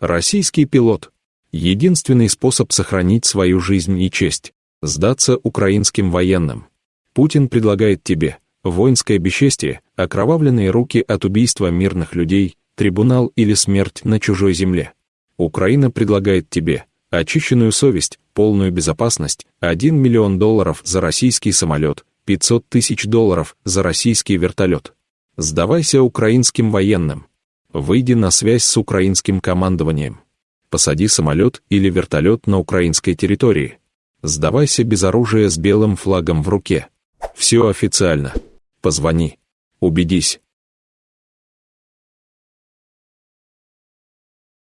Российский пилот. Единственный способ сохранить свою жизнь и честь – сдаться украинским военным. Путин предлагает тебе воинское бесчестие, окровавленные руки от убийства мирных людей, трибунал или смерть на чужой земле. Украина предлагает тебе очищенную совесть, полную безопасность, 1 миллион долларов за российский самолет, 500 тысяч долларов за российский вертолет. Сдавайся украинским военным. Выйди на связь с украинским командованием. Посади самолет или вертолет на украинской территории. Сдавайся без оружия с белым флагом в руке. Все официально. Позвони. Убедись.